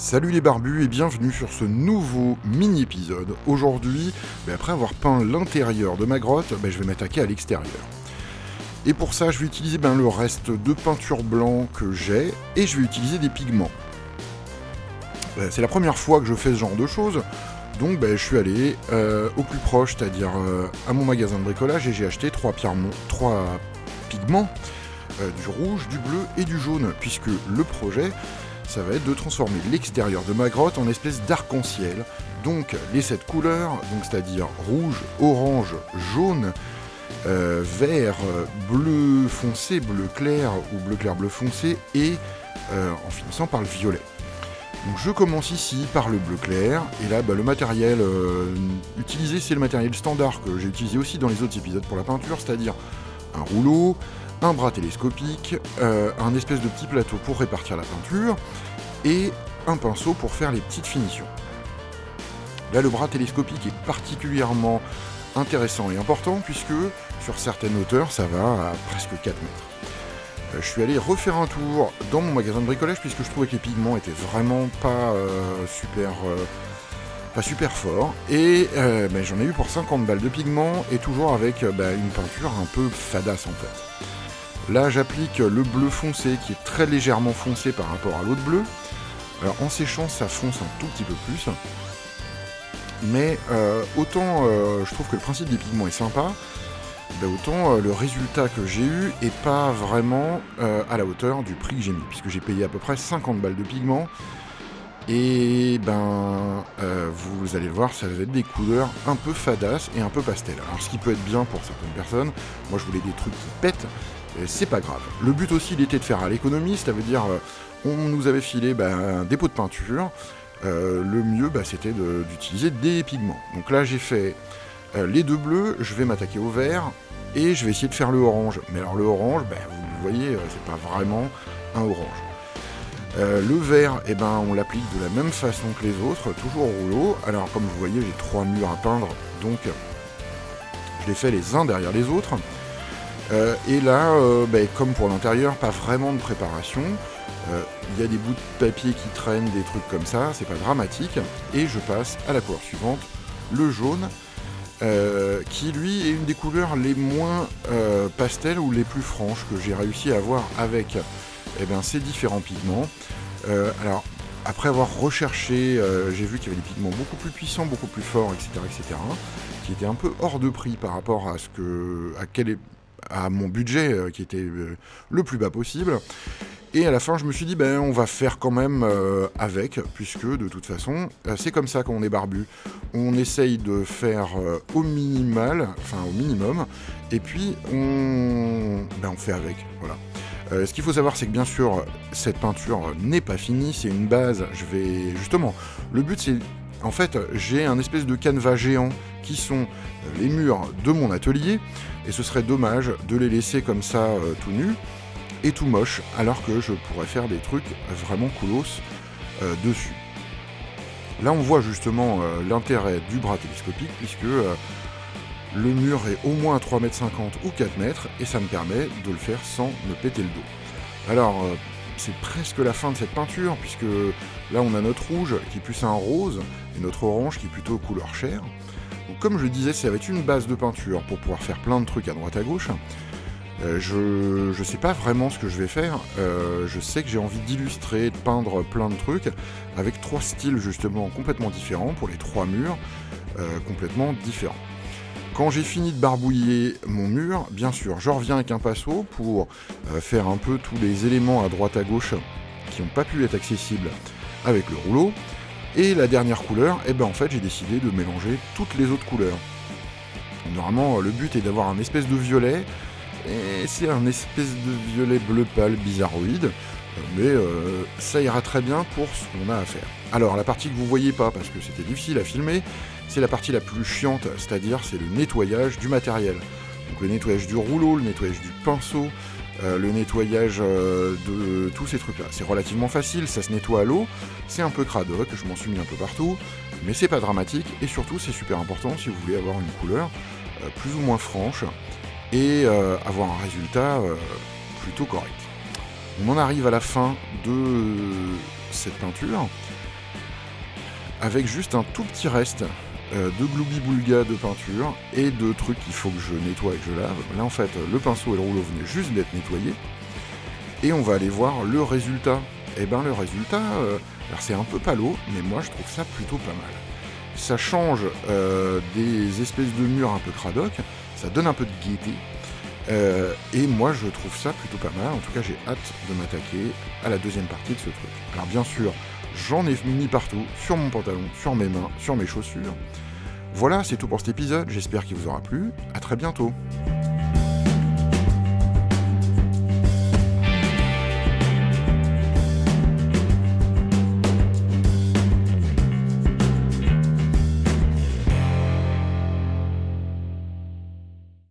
Salut les barbus et bienvenue sur ce nouveau mini-épisode. Aujourd'hui, ben, après avoir peint l'intérieur de ma grotte, ben, je vais m'attaquer à l'extérieur. Et pour ça, je vais utiliser ben, le reste de peinture blanc que j'ai et je vais utiliser des pigments. C'est la première fois que je fais ce genre de choses, donc je suis allé euh, au plus proche, c'est-à-dire euh, à mon magasin de bricolage et j'ai acheté trois, pigments, euh, du rouge, du bleu et du jaune, puisque le projet ça va être de transformer l'extérieur de ma grotte en espèce d'arc-en-ciel. Donc les sept couleurs, donc c'est-à-dire rouge, orange, jaune, euh, vert, bleu foncé, bleu clair ou bleu clair bleu foncé et euh, en finissant par le violet. Donc je commence ici par le bleu clair, et là bah, le matériel euh, utilisé c'est le matériel standard que j'ai utilisé aussi dans les autres épisodes pour la peinture, c'est-à-dire un rouleau, un bras télescopique, euh, un espèce de petit plateau pour répartir la peinture, et un pinceau pour faire les petites finitions. Là, le bras télescopique est particulièrement intéressant et important, puisque sur certaines hauteurs, ça va à presque 4 mètres. Euh, je suis allé refaire un tour dans mon magasin de bricolage, puisque je trouvais que les pigments étaient vraiment pas euh, super pas super fort, et ben, j'en ai eu pour 50 balles de pigments, et toujours avec ben, une peinture un peu fadasse en fait. Là, j'applique le bleu foncé qui est très légèrement foncé par rapport à l'autre bleu. Alors en séchant, ça fonce un tout petit peu plus. Mais euh, autant euh, je trouve que le principe des pigments est sympa, ben, autant euh, le résultat que j'ai eu est pas vraiment à la hauteur du prix que j'ai mis, puisque j'ai payé à peu près 50 balles de pigments. Et ben, vous allez le voir, ça va être des couleurs un peu fadasses et un peu pastel. Alors ce qui peut être bien pour certaines personnes, moi je voulais des trucs qui pètent, c'est pas grave. Le but aussi, il était de faire à l'économie, ça veut dire, euh, on nous avait filé bah, un dépôt de peinture, euh, le mieux, bah, c'était d'utiliser des pigments. Donc là, j'ai fait euh, les deux bleus, je vais m'attaquer au vert, et je vais essayer de faire le orange. Mais alors le orange, bah, vous le voyez, c'est pas vraiment un orange. le vert, eh ben, on l'applique de la même façon que les autres, toujours au rouleau. Alors comme vous voyez, j'ai trois murs à peindre, donc je les fais les uns derrière les autres. Euh, et là, euh, ben, comme pour l'intérieur, pas vraiment de préparation. Euh, il y a des bouts de papier qui traînent, des trucs comme ça, c'est pas dramatique. Et je passe à la couleur suivante, le jaune, qui lui est une des couleurs les moins pastel ou les plus franches que j'ai réussi à avoir avec eh ben, ces différents pigments. alors, après avoir recherché, j'ai vu qu'il y avait des pigments beaucoup plus puissants, beaucoup plus forts, etc., etc., qui étaient un peu hors de prix par rapport à ce que, à quel est à mon budget euh, qui était euh, le plus bas possible. Et à la fin, je me suis dit, ben, on va faire quand même euh, avec, puisque de toute façon, c'est comme ça qu'on est barbu. On essaye de faire au minimal, enfin au minimum, et puis on, ben, on fait avec. Voilà. ce qu'il faut savoir, c'est que bien sûr, cette peinture n'est pas finie, c'est une base. Je vais justement. Le but, c'est en fait, j'ai un espèce de canevas géant qui sont les murs de mon atelier, et ce serait dommage de les laisser comme ça euh, tout nus et tout moche, alors que je pourrais faire des trucs vraiment coolos euh, dessus. Là, on voit justement euh, l'intérêt du bras télescopique, puisque le mur est au moins à 3,50 m ou 4 mètres, et ça me permet de le faire sans me péter le dos. Alors, c'est presque la fin de cette peinture, puisque là on a notre rouge qui est plus un rose, et notre orange qui est plutôt couleur chair. Comme je disais, ça va être une base de peinture pour pouvoir faire plein de trucs à droite à gauche. Euh, je ne sais pas vraiment ce que je vais faire, euh, je sais que j'ai envie d'illustrer, de peindre plein de trucs, avec trois styles justement complètement différents pour les trois murs, euh, complètement différents. Quand j'ai fini de barbouiller mon mur, bien sûr, je reviens avec un pinceau pour euh, faire un peu tous les éléments à droite à gauche qui n'ont pas pu être accessibles avec le rouleau. Et la dernière couleur, eh ben en fait j'ai décidé de mélanger toutes les autres couleurs. Normalement le but est d'avoir un espèce de violet, et c'est un espèce de violet bleu pâle bizarroïde, mais euh, ça ira très bien pour ce qu'on a à faire. Alors la partie que vous voyez pas parce que c'était difficile à filmer, c'est la partie la plus chiante, c'est-à-dire c'est le nettoyage du matériel. Donc le nettoyage du rouleau, le nettoyage du pinceau, euh, le nettoyage euh, de tous ces trucs-là. C'est relativement facile, ça se nettoie à l'eau, c'est un peu cradoc, je m'en suis mis un peu partout, mais c'est pas dramatique, et surtout c'est super important si vous voulez avoir une couleur euh, plus ou moins franche, et avoir un résultat plutôt correct. On en arrive à la fin de cette peinture. avec juste un tout petit reste euh, de gloubi-boulga de peinture et de trucs qu'il faut que je nettoie et que je lave. Là en fait le pinceau et le rouleau venaient juste d'être nettoyés. Et on va aller voir le résultat. Et eh ben le résultat, euh, c'est un peu palo, mais moi je trouve ça plutôt pas mal. Ça change euh, des espèces de murs un peu cradoc, ça donne un peu de gaieté. Et moi je trouve ça plutôt pas mal, en tout cas j'ai hâte de m'attaquer à la deuxième partie de ce truc. Alors bien sûr, j'en ai mis partout, sur mon pantalon, sur mes mains, sur mes chaussures. Voilà, c'est tout pour cet épisode, j'espère qu'il vous aura plu, à très bientôt.